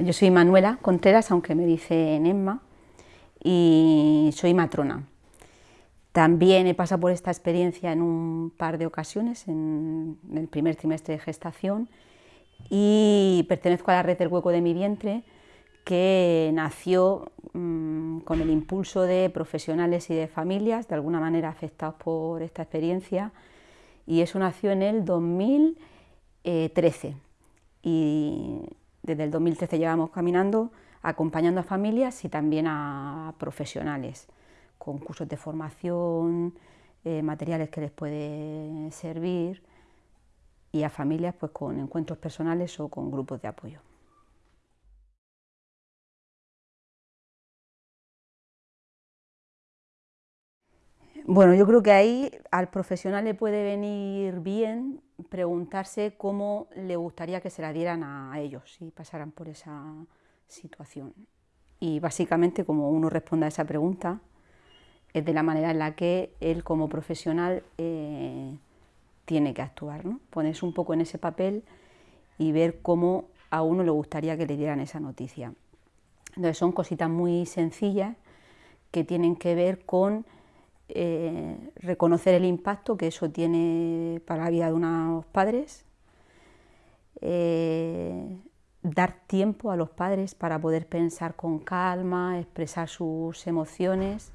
Yo soy Manuela Contreras, aunque me dicen Emma, y soy matrona. También he pasado por esta experiencia en un par de ocasiones, en el primer trimestre de gestación, y pertenezco a la red del hueco de mi vientre, que nació mm, con el impulso de profesionales y de familias, de alguna manera afectados por esta experiencia, y eso nació en el 2013. Y desde el 2013 llevamos caminando acompañando a familias y también a profesionales, con cursos de formación, eh, materiales que les puede servir y a familias pues, con encuentros personales o con grupos de apoyo. Bueno, yo creo que ahí al profesional le puede venir bien preguntarse cómo le gustaría que se la dieran a ellos si pasaran por esa situación. Y básicamente como uno responda a esa pregunta es de la manera en la que él como profesional eh, tiene que actuar, ¿no? ponerse un poco en ese papel y ver cómo a uno le gustaría que le dieran esa noticia. Entonces son cositas muy sencillas que tienen que ver con eh, reconocer el impacto que eso tiene para la vida de unos padres, eh, dar tiempo a los padres para poder pensar con calma, expresar sus emociones,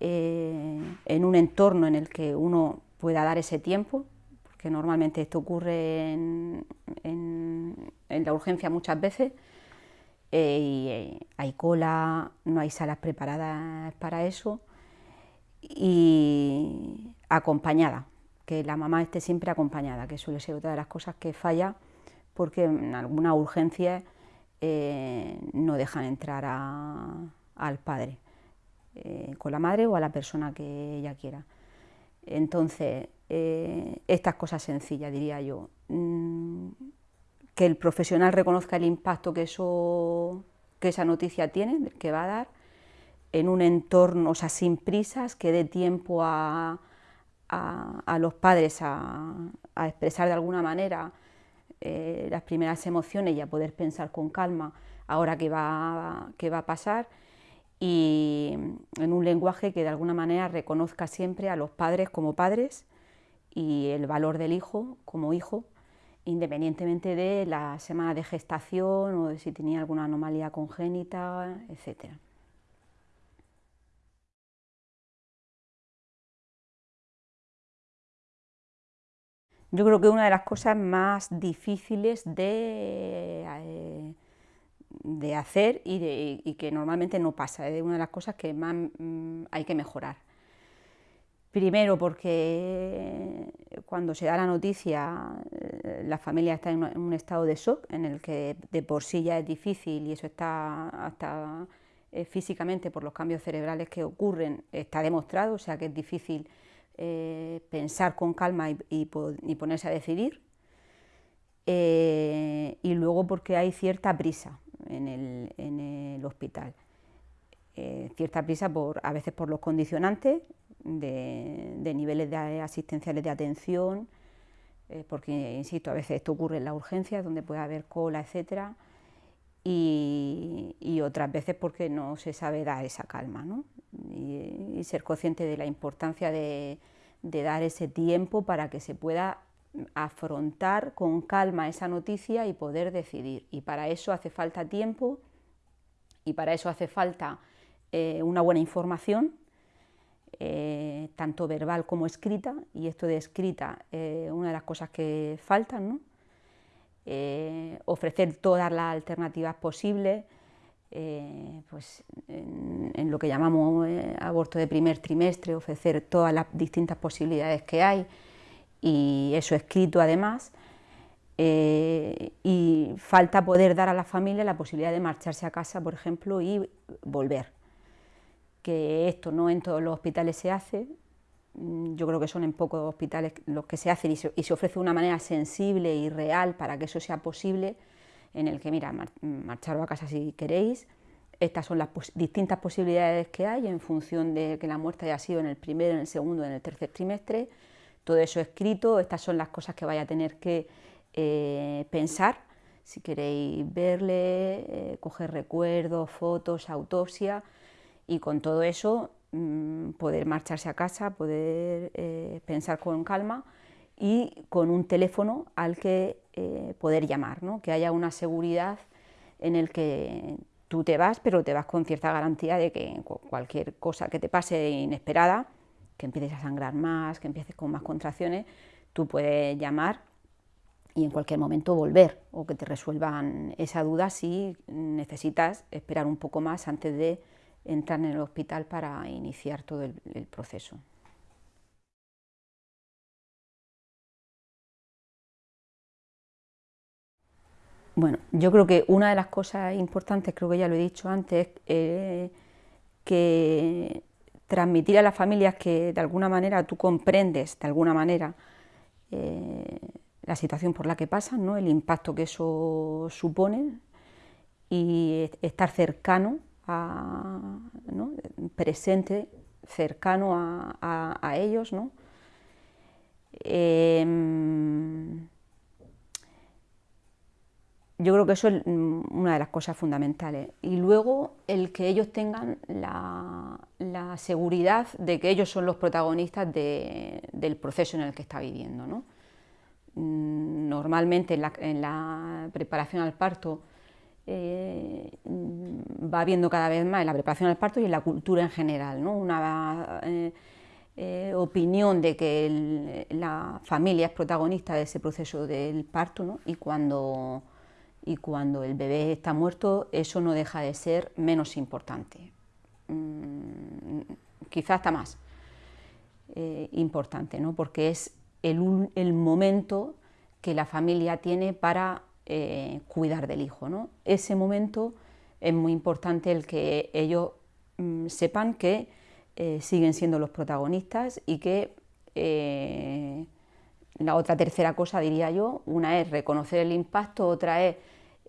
eh, en un entorno en el que uno pueda dar ese tiempo, porque normalmente esto ocurre en, la urgencia muchas veces, y hay cola, no hay salas preparadas para eso, y acompañada, que la mamá esté siempre acompañada, que suele ser otra de las cosas que falla porque en alguna urgencia eh, no dejan entrar al padre, eh, con la madre o a la persona que ella quiera. Entonces, eh, estas cosas sencillas, diría yo, mm, que el profesional reconozca el impacto que, eso, que esa noticia tiene, que va a dar, en un entorno, o sea, sin prisas, que dé tiempo a, los padres a, expresar de alguna manera eh, las primeras emociones y a poder pensar con calma ahora qué va, qué va a pasar y en un lenguaje que de alguna manera reconozca siempre a los padres como padres y el valor del hijo como hijo, independientemente de la semana de gestación o de si tenía alguna anomalía congénita, etcétera. Yo creo que una de las cosas más difíciles de, eh, de hacer y, que normalmente no pasa, es una de las cosas que más mm, hay que mejorar. Primero porque cuando se da la noticia eh, la familia está en un estado de shock en el que de por sí ya es difícil y eso está hasta eh, físicamente por los cambios cerebrales que ocurren, está demostrado, o sea que es difícil eh, pensar con calma y, ponerse a decidir, eh, y luego porque hay cierta prisa en el, hospital, eh, cierta prisa por, a veces por los condicionantes de, niveles de asistenciales de atención, porque, insisto, a veces esto ocurre en la urgencia, donde puede haber cola, etcétera, y, otras veces porque no se sabe dar esa calma y, ser consciente de la importancia de, dar ese tiempo para que se pueda afrontar con calma esa noticia y poder decidir. Y para eso hace falta tiempo y para eso hace falta eh, una buena información, eh, tanto verbal como escrita, y esto de escrita, eh, una de las cosas que faltan, ¿no? Eh, ofrecer todas las alternativas posibles, eh, pues en, lo que llamamos eh, aborto de primer trimestre, ofrecer todas las distintas posibilidades que hay y eso escrito además, y falta poder dar a la familia la posibilidad de marcharse a casa, por ejemplo, y volver. Que esto no en todos los hospitales se hace, Mm, yo creo que son en pocos hospitales los que se hacen y se, ofrece de una manera sensible y real para que eso sea posible, en el que, mira, marcharos a casa si queréis, estas son las distintas posibilidades que hay en función de que la muerte haya sido en el primero, en el segundo, en el tercer trimestre, todo eso escrito, estas son las cosas que vaya a tener que eh, pensar. Si queréis verle, eh, coger recuerdos, fotos, autopsia y con todo eso mm, poder marcharse a casa, poder eh, pensar con calma y con un teléfono al que eh, poder llamar, ¿no? que haya una seguridad en el que tú te vas, pero te vas con cierta garantía de que cualquier cosa que te pase inesperada, que empieces a sangrar más, que empieces con más contracciones, tú puedes llamar y en cualquier momento volver o que te resuelvan esa duda si necesitas esperar un poco más antes de entrar en el hospital para iniciar todo el, proceso. Bueno, yo creo que una de las cosas importantes, creo que ya lo he dicho antes, eh, que transmitir a las familias que de alguna manera tú comprendes, de alguna manera, eh, la situación por la que pasan, ¿no? el impacto que eso supone y estar cercano, a, presente, cercano a, ellos. ¿no? Em, yo creo que eso es una de las cosas fundamentales. Y luego el que ellos tengan la, seguridad de que ellos son los protagonistas del proceso en el que está viviendo. ¿no? Mm, normalmente en la, preparación al parto eh, mm, va viendo cada vez más en la preparación al parto y en la cultura en general, ¿no? una eh, eh, opinión de que la familia es protagonista de ese proceso del parto y, cuando, y cuando el bebé está muerto eso no deja de ser menos importante, mm, quizás hasta más importante, ¿no? porque es el, momento que la familia tiene para eh, cuidar del hijo. ¿no? Ese momento es muy importante el que ellos mm, sepan que eh, siguen siendo los protagonistas y que eh, la otra tercera cosa, diría yo, una es reconocer el impacto, otra es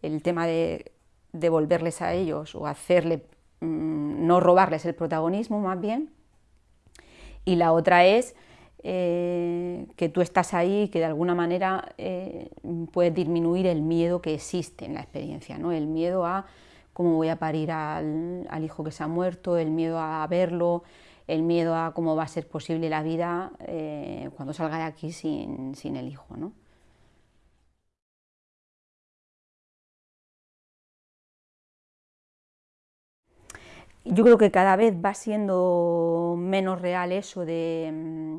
el tema de devolverles a ellos o hacerle, mm, no robarles el protagonismo más bien, y la otra es eh, que tú estás ahí y que de alguna manera eh, puedes disminuir el miedo que existe en la experiencia, ¿no? el miedo a cómo voy a parir al, hijo que se ha muerto, el miedo a verlo, el miedo a cómo va a ser posible la vida eh, cuando salga de aquí sin, sin el hijo. ¿no? Yo creo que cada vez va siendo menos real eso de mm,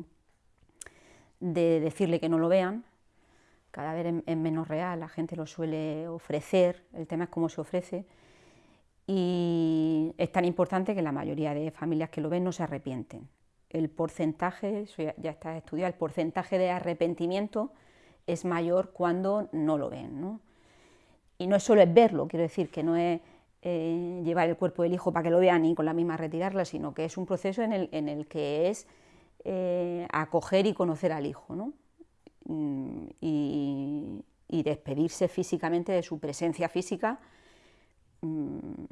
de decirle que no lo vean, cada vez es menos real, la gente lo suele ofrecer, el tema es cómo se ofrece, y es tan importante que la mayoría de familias que lo ven no se arrepienten. El porcentaje, eso ya, está estudiado, el porcentaje de arrepentimiento es mayor cuando no lo ven. Y no es solo es verlo, quiero decir, que no es eh, llevar el cuerpo del hijo para que lo vean y con la misma retirarla, sino que es un proceso en el, que es eh, acoger y conocer al hijo. Mm, y, despedirse físicamente de su presencia física. Mm,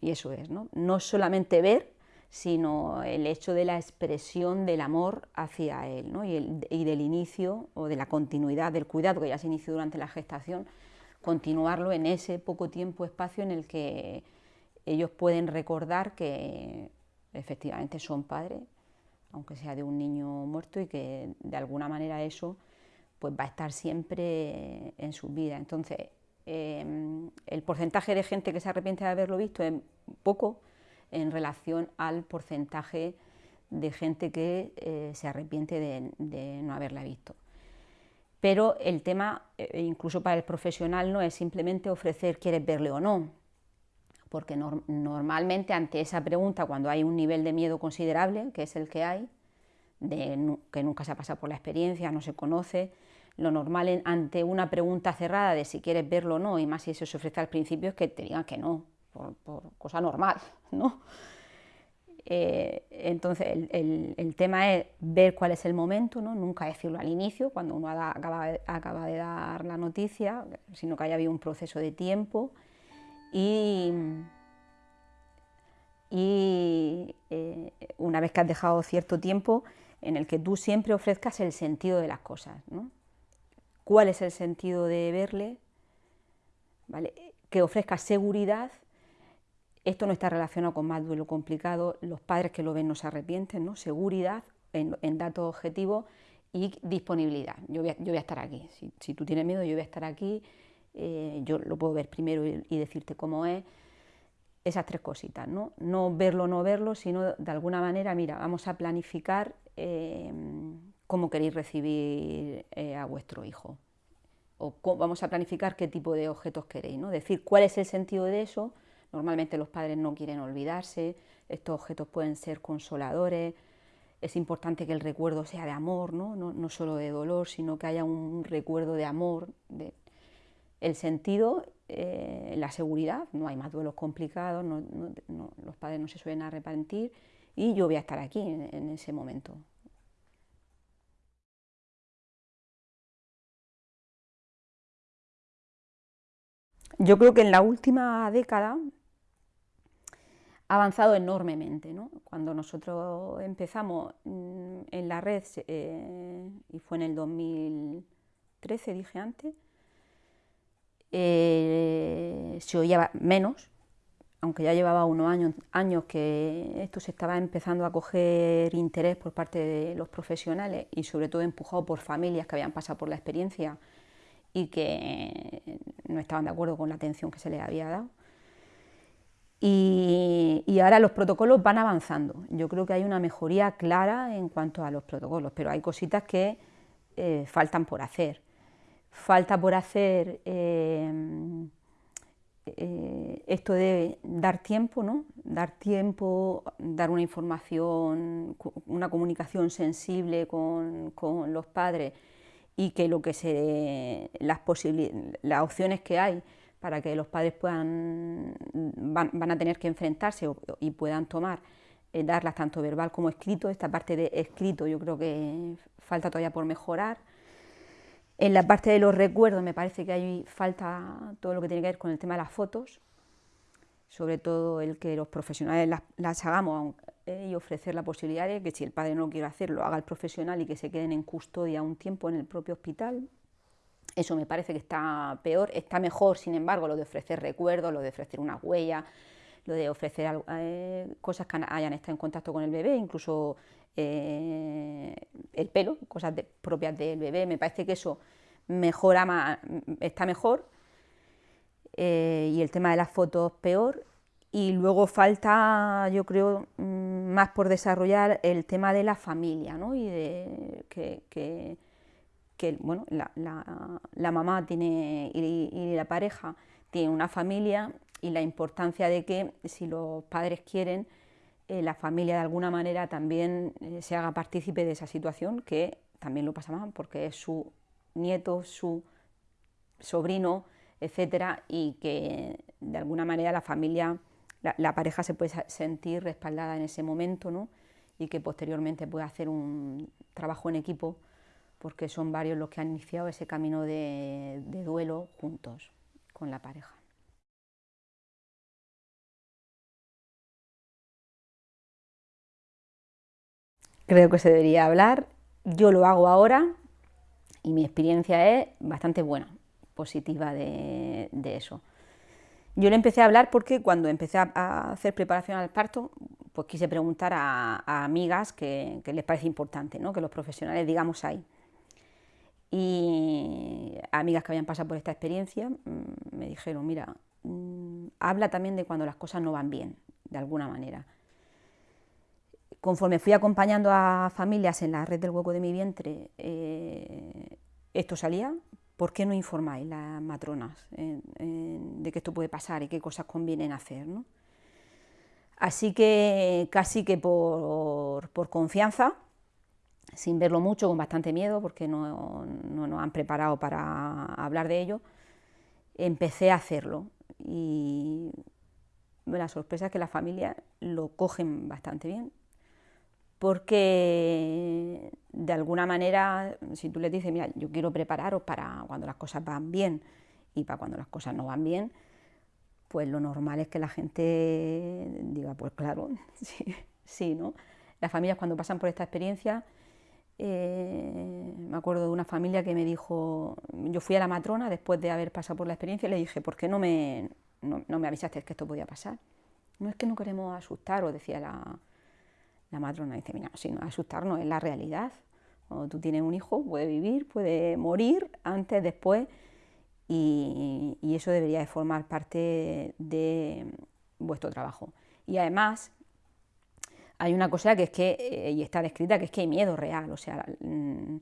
y eso es, ¿no? No solamente ver, sino el hecho de la expresión del amor hacia él, y, del inicio o de la continuidad del cuidado que ya se inició durante la gestación, continuarlo en ese poco tiempo, espacio en el que ellos pueden recordar que efectivamente son padres aunque sea de un niño muerto y que de alguna manera eso pues va a estar siempre en su vida. Entonces, em, el porcentaje de gente que se arrepiente de haberlo visto es poco en relación al porcentaje de gente que eh, se arrepiente de, no haberla visto. Pero el tema, eh, incluso para el profesional, no es simplemente ofrecer quieres verle o no, porque normalmente ante esa pregunta, cuando hay un nivel de miedo considerable, que es el que hay, de que nunca se ha pasado por la experiencia, no se conoce, lo normal ante una pregunta cerrada de si quieres verlo o no, y más si eso se ofrece al principio, es que te digan que no, por, cosa normal, ¿no? Eh, entonces, el, tema es ver cuál es el momento, ¿no? nunca decirlo al inicio, cuando uno acaba, acaba, de dar la noticia, sino que haya habido un proceso de tiempo y, eh, una vez que has dejado cierto tiempo en el que tú siempre ofrezcas el sentido de las cosas. ¿no? ¿Cuál es el sentido de verle? ¿vale? que ofrezca seguridad. Esto no está relacionado con más duelo complicado, los padres que lo ven no se arrepienten, ¿no? seguridad en, datos objetivos y disponibilidad. Yo voy a, estar aquí, si, tú tienes miedo yo voy a estar aquí, eh, yo lo puedo ver primero y, decirte cómo es, esas tres cositas, ¿no? no verlo, no verlo, sino de alguna manera, mira, vamos a planificar eh, cómo queréis recibir eh, a vuestro hijo, o vamos a planificar qué tipo de objetos queréis, ¿no? decir cuál es el sentido de eso, normalmente los padres no quieren olvidarse, estos objetos pueden ser consoladores, es importante que el recuerdo sea de amor, no, no, solo de dolor, sino que haya un recuerdo de amor, de el sentido, eh, la seguridad, no hay más duelos complicados, los padres no se suelen arrepentir y yo voy a estar aquí en ese momento. Yo creo que en la última década ha avanzado enormemente. ¿no? Cuando nosotros empezamos mm, en la red, eh, y fue en el 2013, dije antes, eh, se oía menos, aunque ya llevaba unos años, años que esto se estaba empezando a coger interés por parte de los profesionales y sobre todo empujado por familias que habían pasado por la experiencia y que no estaban de acuerdo con la atención que se les había dado. Y, ahora los protocolos van avanzando. Yo creo que hay una mejoría clara en cuanto a los protocolos, pero hay cositas que eh, faltan por hacer. Falta por hacer eh, eh, esto de dar tiempo, ¿no? Dar tiempo, dar una información, una comunicación sensible con, los padres y que lo que se las las opciones que hay para que los padres puedan van, a tener que enfrentarse y puedan tomar eh, darlas tanto verbal como escrito esta parte de escrito yo creo que falta todavía por mejorar en la parte de los recuerdos me parece que hay falta todo lo que tiene que ver con el tema de las fotos sobre todo el que los profesionales las, hagamos eh, y ofrecer la posibilidad de que si el padre no quiere hacerlo, haga el profesional y que se queden en custodia un tiempo en el propio hospital. Eso me parece que está peor, está mejor, sin embargo, lo de ofrecer recuerdos, lo de ofrecer una huella, lo de ofrecer eh, cosas que hayan estado en contacto con el bebé, incluso eh, el pelo, cosas propias del bebé, me parece que eso mejora más, está mejor, y el tema de las fotos peor, y luego falta, yo creo, mm, más por desarrollar el tema de la familia, ¿no? Y de que, bueno, la, mamá tiene y, la pareja tiene una familia y la importancia de que si los padres quieren, eh, la familia de alguna manera también eh, se haga partícipe de esa situación, que también lo pasa mal porque es su nieto, su sobrino, etcétera, y que de alguna manera la familia la, pareja se puede sentir respaldada en ese momento ¿no? y que posteriormente puede hacer un trabajo en equipo porque son varios los que han iniciado ese camino de, duelo juntos con la pareja. Creo que se debería hablar, yo lo hago ahora y mi experiencia es bastante buena, positiva de eso. Yo le empecé a hablar porque cuando empecé a hacer preparación al parto, pues quise preguntar a, amigas que, les parece importante, ¿no? que los profesionales digamos ahí. Y amigas que habían pasado por esta experiencia mm, me dijeron, mira, mm, habla también de cuando las cosas no van bien, de alguna manera. Conforme fui acompañando a familias en la red del hueco de mi vientre, eh, esto salía, ¿por qué no informáis las matronas de que esto puede pasar y qué cosas convienen hacer? Así que casi que por, confianza, sin verlo mucho, con bastante miedo, porque no, nos han preparado para hablar de ello, empecé a hacerlo. Y la sorpresa es que las familias lo cogen bastante bien, porque de alguna manera, si tú les dices, mira, yo quiero prepararos para cuando las cosas van bien y para cuando las cosas no van bien, pues lo normal es que la gente diga, pues claro, sí, sí ¿no? Las familias cuando pasan por esta experiencia eh, me acuerdo de una familia que me dijo, yo fui a la matrona después de haber pasado por la experiencia y le dije, ¿por qué no me, no, me avisaste que esto podía pasar? No es que no queremos asustar, o decía la, la matrona, dice, mira, si no asustarnos es la realidad. Cuando tú tienes un hijo, puede vivir, puede morir antes, después, y, y eso debería de formar parte de vuestro trabajo. Y además, hay una cosa que es que, eh, y está descrita, que es que hay miedo real, o sea, mm,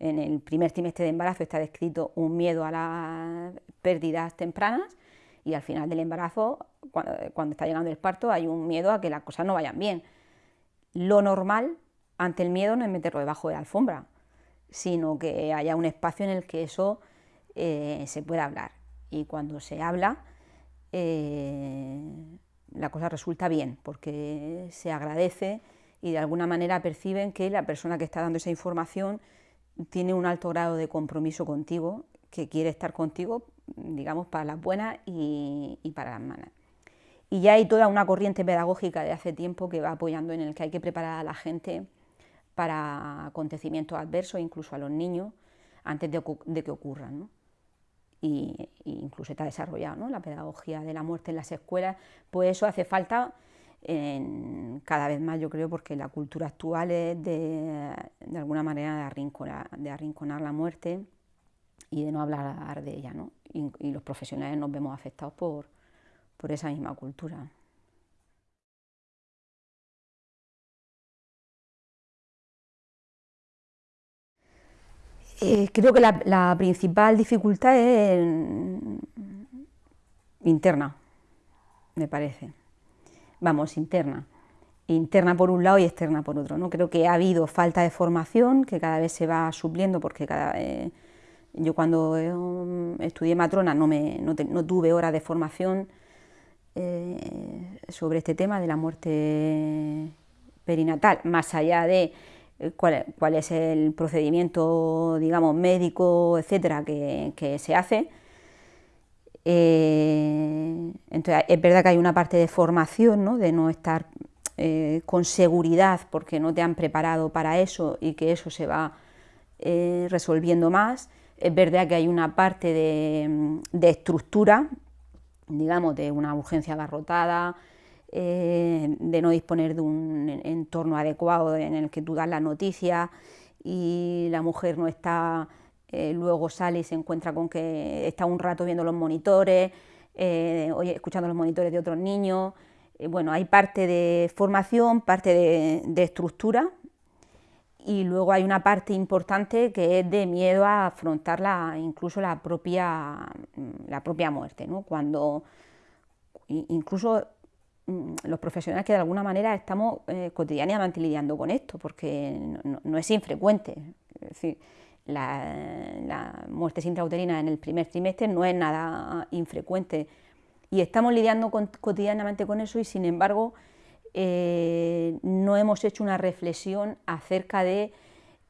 en el primer trimestre de embarazo está descrito un miedo a las pérdidas tempranas y al final del embarazo, cuando, está llegando el parto, hay un miedo a que las cosas no vayan bien. Lo normal ante el miedo no es meterlo debajo de la alfombra, sino que haya un espacio en el que eso eh, se pueda hablar. Y cuando se habla, eh, la cosa resulta bien, porque se agradece y de alguna manera perciben que la persona que está dando esa información tiene un alto grado de compromiso contigo, que quiere estar contigo, digamos, para las buenas y, para las malas. Y ya hay toda una corriente pedagógica de hace tiempo que va apoyando en el que hay que preparar a la gente para acontecimientos adversos, incluso a los niños, antes de, de que ocurran. ¿no? Y, incluso está desarrollado la pedagogía de la muerte en las escuelas, pues eso hace falta cada vez más, yo creo, porque la cultura actual es de, de alguna manera de arrinconar, la muerte y de no hablar de ella, ¿no? y, los profesionales nos vemos afectados por, por esa misma cultura. Eh, creo que la, principal dificultad es interna, me parece. Vamos, interna. Interna por un lado y externa por otro. ¿no? Creo que ha habido falta de formación que cada vez se va supliendo porque cada, yo cuando eh, estudié matrona no, me, no, tuve horas de formación eh, sobre este tema de la muerte perinatal, más allá de eh, cuál, es el procedimiento, digamos, médico, etcétera, que, se hace. Eh, entonces, es verdad que hay una parte de formación, ¿no? de no estar eh, con seguridad porque no te han preparado para eso y que eso se va resolviendo más. Es verdad que hay una parte de, de estructura, digamos, de una urgencia abarrotada, eh, de no disponer de un entorno adecuado en el que tú das la noticia y la mujer no está, eh, luego sale y se encuentra con que está un rato viendo los monitores, eh, escuchando los monitores de otros niños. bueno, hay parte de formación, parte de, estructura y luego hay una parte importante que es de miedo a afrontar incluso la propia, la propia muerte, ¿no? cuando incluso los profesionales que de alguna manera estamos eh, cotidianamente lidiando con esto, porque no, es infrecuente. Decir, la, muerte intrauterina en el primer trimestre no es nada infrecuente y estamos lidiando cotidianamente con eso y sin embargo eh, no hemos hecho una reflexión acerca de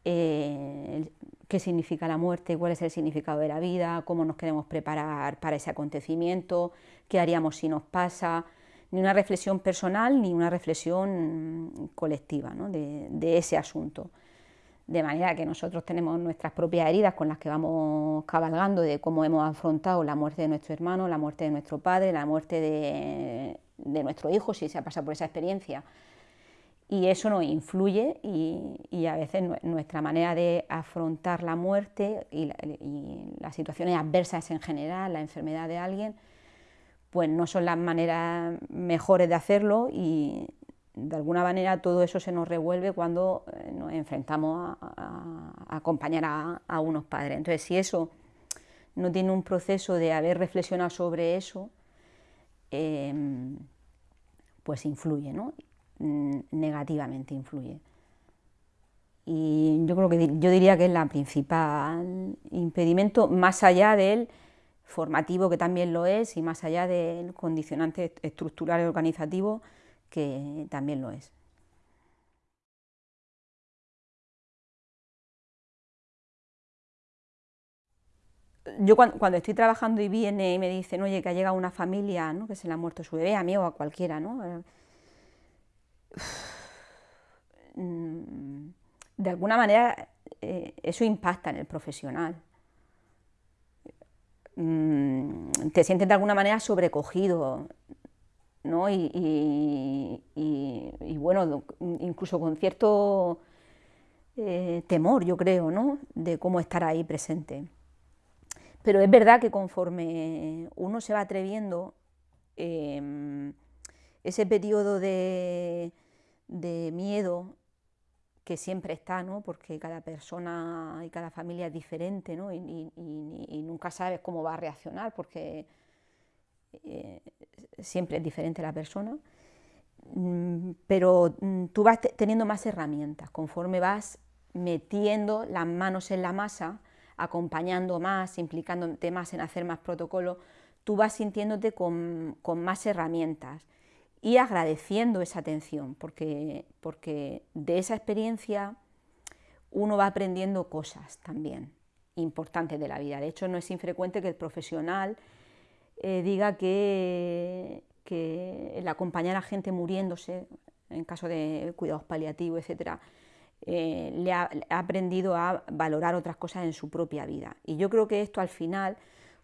eh, qué significa la muerte, cuál es el significado de la vida, cómo nos queremos preparar para ese acontecimiento, qué haríamos si nos pasa, ni una reflexión personal ni una reflexión colectiva de, ese asunto. De manera que nosotros tenemos nuestras propias heridas con las que vamos cabalgando de cómo hemos afrontado la muerte de nuestro hermano, la muerte de nuestro padre, la muerte de, nuestro hijo, si se ha pasado por esa experiencia. Y eso nos influye y, a veces nuestra manera de afrontar la muerte y las situaciones adversas en general, la enfermedad de alguien, pues no son las maneras mejores de hacerlo y de alguna manera todo eso se nos revuelve cuando eh, nos enfrentamos a, acompañar a, unos padres. Entonces, si eso no tiene un proceso de haber reflexionado sobre eso, em, pues influye, ¿no? Mm, negativamente influye. Y yo creo que yo diría que es la principal impedimento, más allá del formativo que también lo es y más allá del condicionante estructural y organizativo que también lo es. Yo cuando, estoy trabajando y viene y me dicen, oye, que ha llegado una familia, ¿no? que se le ha muerto su bebé, a mí o a cualquiera, ¿no? Mm, de alguna manera eh, eso impacta en el profesional. Mm, te sientes de alguna manera sobrecogido, ¿no? Y, bueno, incluso con cierto eh, temor, yo creo, ¿no? De cómo estar ahí presente. Pero es verdad que conforme uno se va atreviendo, em, ese periodo de, de miedo que siempre está, ¿no? porque cada persona y cada familia es diferente ¿no? y, nunca sabes cómo va a reaccionar porque eh, siempre es diferente la persona, mm, pero mm, tú vas teniendo más herramientas conforme vas metiendo las manos en la masa, acompañando más, implicándote más en hacer más protocolos, tú vas sintiéndote con, con más herramientas y agradeciendo esa atención, porque, porque de esa experiencia uno va aprendiendo cosas también importantes de la vida. De hecho, no es infrecuente que el profesional eh, diga que, que, el acompañar a gente muriéndose, en caso de cuidados paliativos, etc., eh, le ha aprendido a valorar otras cosas en su propia vida. Y yo creo que esto al final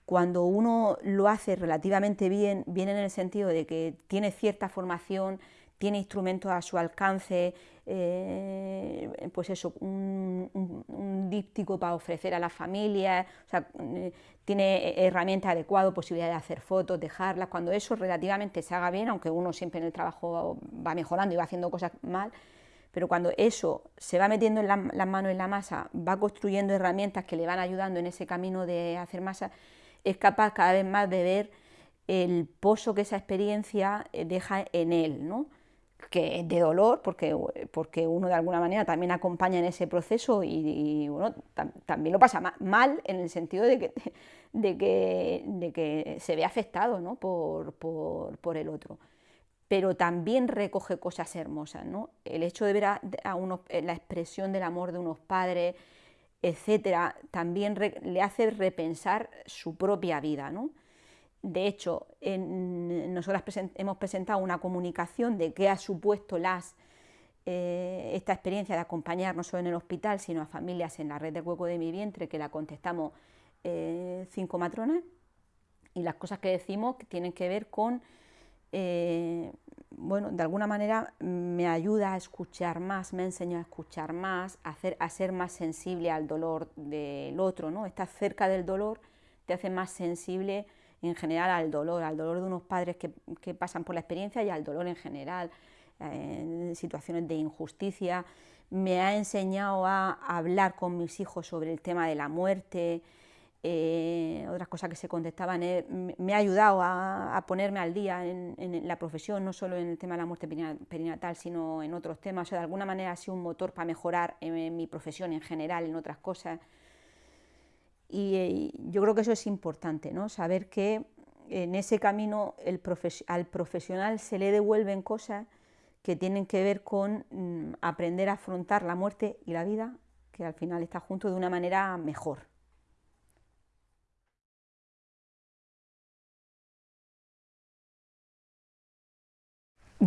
cuando uno lo hace relativamente bien, viene en el sentido de que tiene cierta formación, tiene instrumentos a su alcance, eh, pues eso, un, díptico para ofrecer a las familias, eh, tiene herramientas adecuadas, posibilidad de hacer fotos, dejarlas, cuando eso relativamente se haga bien, aunque uno siempre en el trabajo va mejorando y va haciendo cosas mal, pero cuando eso se va metiendo en las manos en la masa, va construyendo herramientas que le van ayudando en ese camino de hacer masa, es capaz cada vez más de ver el pozo que esa experiencia eh, deja en él, ¿no? que es de dolor, porque, porque uno de alguna manera también acompaña en ese proceso y, también lo pasa mal en el sentido de que, de que, de que se ve afectado ¿no? por, por, el otro. Pero también recoge cosas hermosas, ¿no? El hecho de ver a, la expresión del amor de unos padres, etcétera, también le hace repensar su propia vida. ¿no? De hecho, en, nosotras hemos presentado una comunicación de qué ha supuesto las, eh, esta experiencia de acompañar no solo en el hospital, sino a familias en la red de hueco de mi vientre, que la contestamos eh, cinco matronas, y las cosas que decimos tienen que ver con eh, bueno, de alguna manera me ayuda a escuchar más, me enseña a escuchar más, a, hacer, a ser más sensible al dolor del otro, ¿no? Estar cerca del dolor te hace más sensible en general al dolor, al dolor de unos padres que, que pasan por la experiencia y al dolor en general, en situaciones de injusticia. Me ha enseñado a hablar con mis hijos sobre el tema de la muerte, eh, otras cosas que se contestaban, eh, me ha ayudado a, ponerme al día en, la profesión, no solo en el tema de la muerte perinatal, sino en otros temas. O de alguna manera ha sido un motor para mejorar en, mi profesión en general, en otras cosas. Y, eh, yo creo que eso es importante, ¿no? saber que en ese camino al profesional se le devuelven cosas que tienen que ver con mm, aprender a afrontar la muerte y la vida, que al final está junto de una manera mejor.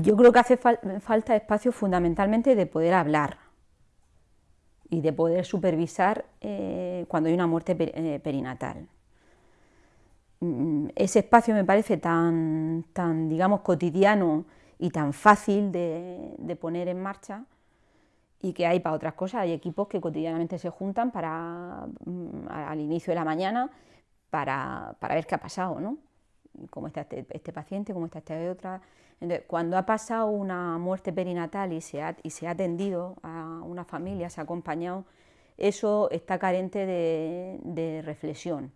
Yo creo que hace falta espacio fundamentalmente de poder hablar y de poder supervisar eh, cuando hay una muerte eh, perinatal. Mm, ese espacio me parece tan, tan, digamos, cotidiano y tan fácil de, poner en marcha y que hay para otras cosas. Hay equipos que cotidianamente se juntan para, mm, al inicio de la mañana para, ver qué ha pasado, ¿no? Cómo está este, este paciente, cómo está esta otra, cuando ha pasado una muerte perinatal y se ha, y se ha atendido a una familia, se ha acompañado, eso está carente de, reflexión.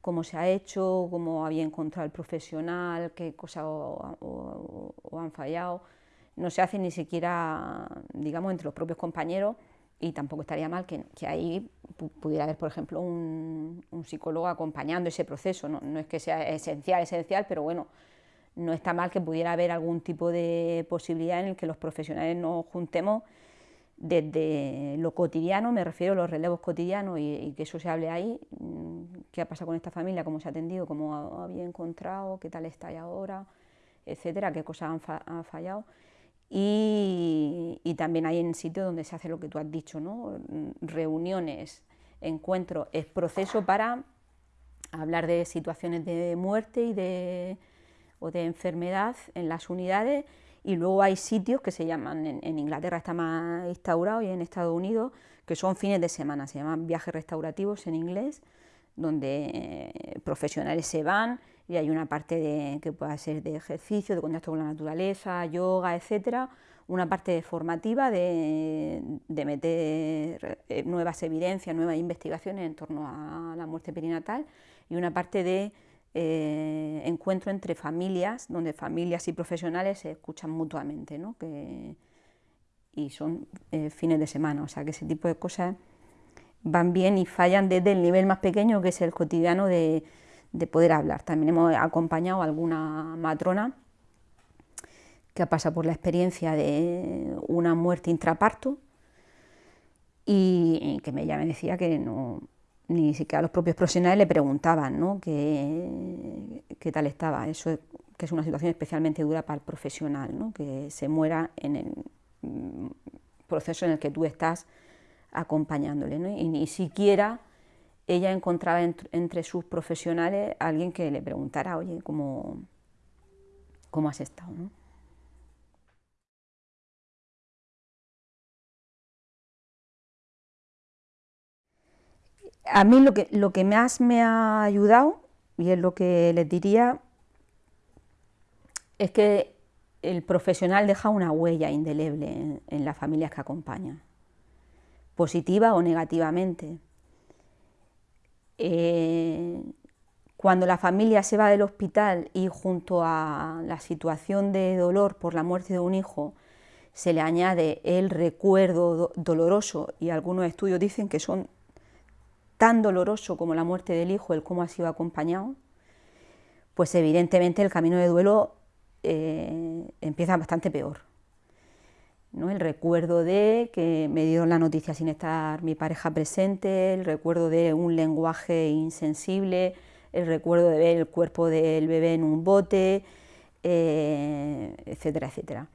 Cómo se ha hecho, cómo había encontrado el profesional, qué cosas o, han fallado. No se hace ni siquiera, digamos, entre los propios compañeros y tampoco estaría mal que, ahí pudiera haber, por ejemplo, un, psicólogo acompañando ese proceso. No, no, es que sea esencial, esencial, pero bueno, no está mal que pudiera haber algún tipo de posibilidad en el que los profesionales nos juntemos desde lo cotidiano, me refiero a los relevos cotidianos y, que eso se hable ahí, mm, qué ha pasado con esta familia, cómo se ha atendido, cómo había encontrado, qué tal está ahora, etcétera, qué cosas han, fallado. Y, también hay en sitios donde se hace lo que tú has dicho, reuniones, encuentros, es proceso para hablar de situaciones de muerte y de, o de enfermedad en las unidades y luego hay sitios que se llaman, en, Inglaterra está más instaurado y en Estados Unidos, que son fines de semana, se llaman viajes restaurativos en inglés, donde eh, profesionales se van y hay una parte de, que pueda ser de ejercicio, de contacto con la naturaleza, yoga, etcétera, una parte formativa de, meter eh, nuevas evidencias, nuevas investigaciones en torno a la muerte perinatal y una parte de eh, encuentro entre familias, donde familias y profesionales se escuchan mutuamente, ¿no? que, y son eh, fines de semana, o sea que ese tipo de cosas van bien y fallan desde el nivel más pequeño que es el cotidiano de, de poder hablar. También hemos acompañado a alguna matrona que ha pasado por la experiencia de una muerte intraparto y que ella me decía que no, ni siquiera los propios profesionales le preguntaban ¿no? qué, qué, tal estaba. Eso que es una situación especialmente dura para el profesional, ¿no? que se muera en el proceso en el que tú estás acompañándole. ¿no? Y ni siquiera ella encontraba entre sus profesionales alguien que le preguntara, oye, ¿cómo, cómo has estado? ¿no? A mí lo que, lo que más me ha ayudado, y es lo que les diría, es que el profesional deja una huella indeleble en, las familias que acompaña, positiva o negativamente. Eh, cuando la familia se va del hospital y junto a la situación de dolor por la muerte de un hijo se le añade el recuerdo doloroso, y algunos estudios dicen que son tan doloroso como la muerte del hijo, el cómo ha sido acompañado, pues evidentemente el camino de duelo eh, empieza bastante peor. ¿no? El recuerdo de que me dieron la noticia sin estar mi pareja presente, el recuerdo de un lenguaje insensible, el recuerdo de ver el cuerpo del bebé en un bote, eh, etcétera, etcétera.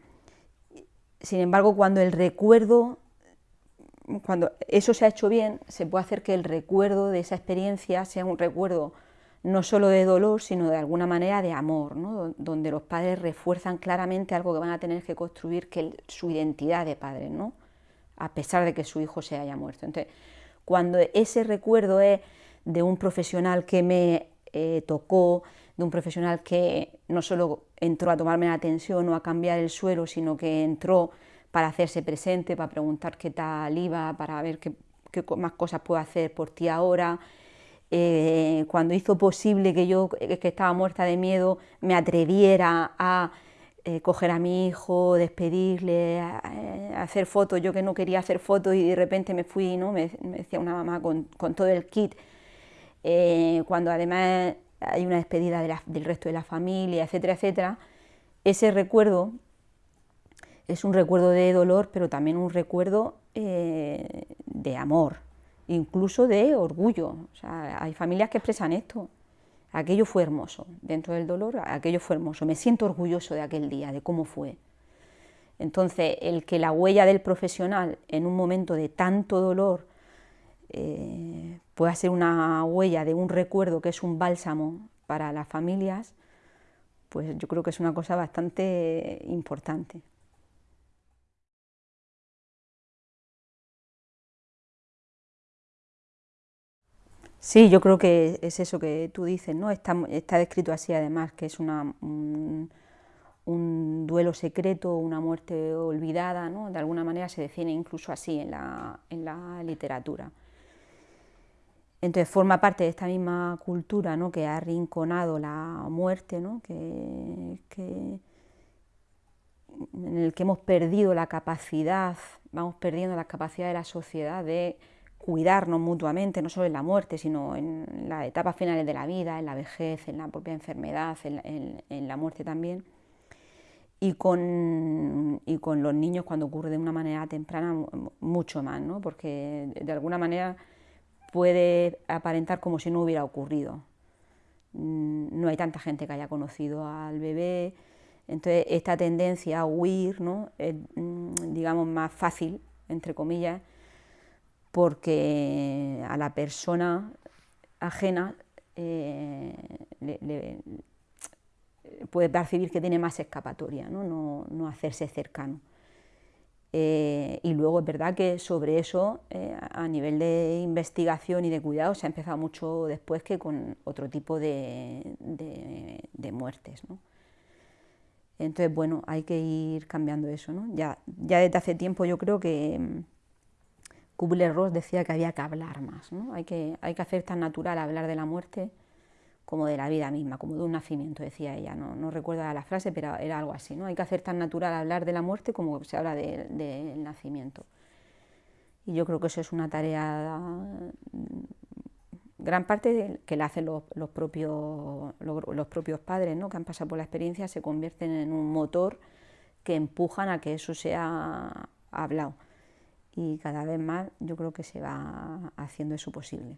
Sin embargo, cuando el recuerdo cuando eso se ha hecho bien, se puede hacer que el recuerdo de esa experiencia sea un recuerdo no solo de dolor, sino de alguna manera de amor, donde los padres refuerzan claramente algo que van a tener que construir, que es su identidad de padres, ¿no? a pesar de que su hijo se haya muerto. Entonces, cuando ese recuerdo es de un profesional que me eh, tocó, de un profesional que no solo entró a tomarme la atención o a cambiar el suelo, sino que entró para hacerse presente, para preguntar qué tal iba, para ver qué, más cosas puedo hacer por ti ahora. Eh, cuando hizo posible que yo, que estaba muerta de miedo, me atreviera a eh, coger a mi hijo, despedirle, eh, hacer fotos, yo que no quería hacer fotos y de repente me fui, ¿no? me, decía una mamá con, todo el kit, cuando además hay una despedida del resto de la familia, etcétera, etcétera, ese recuerdo es un recuerdo de dolor, pero también un recuerdo eh, de amor, incluso de orgullo. hay familias que expresan esto. Aquello fue hermoso, dentro del dolor, aquello fue hermoso. Me siento orgulloso de aquel día, de cómo fue. Entonces, el que la huella del profesional en un momento de tanto dolor eh, pueda ser una huella de un recuerdo que es un bálsamo para las familias, pues yo creo que es una cosa bastante importante. Sí, yo creo que es eso que tú dices, ¿no? Está, descrito así además, que es una, un, duelo secreto, una muerte olvidada, ¿no? De alguna manera se define incluso así en la, en la literatura. Entonces forma parte de esta misma cultura ¿no? que ha arrinconado la muerte, ¿no? que, que, en el que hemos perdido la capacidad, vamos perdiendo la capacidad de la sociedad de cuidarnos mutuamente, no solo en la muerte, sino en las etapas finales de la vida, en la vejez, en la propia enfermedad, en, la muerte también. Y con, y con, los niños cuando ocurre de una manera temprana mucho más, ¿no? porque de alguna manera puede aparentar como si no hubiera ocurrido. Mm, no hay tanta gente que haya conocido al bebé, Entonces, esta tendencia a huir ¿no? es, mm, digamos, más fácil, entre comillas, porque a la persona ajena eh, le, puede percibir que tiene más escapatoria, no, no, hacerse cercano. Eh, y luego es verdad que sobre eso, eh, a nivel de investigación y de cuidado, se ha empezado mucho después que con otro tipo de, de, muertes. Entonces, bueno, hay que ir cambiando eso. ¿no? Ya, ya desde hace tiempo yo creo que Kubler-Ross decía que había que hablar más. ¿no? Hay, que, hay que hacer tan natural hablar de la muerte como de la vida misma, como de un nacimiento, decía ella, no, recuerdo la frase, pero era algo así, ¿no? Hay que hacer tan natural hablar de la muerte como se habla del nacimiento. Y yo creo que eso es una tarea, gran parte de, que la hacen los, propios, los, propios padres, ¿no? que han pasado por la experiencia, se convierten en un motor que empujan a que eso sea hablado. Y cada vez más yo creo que se va haciendo eso posible.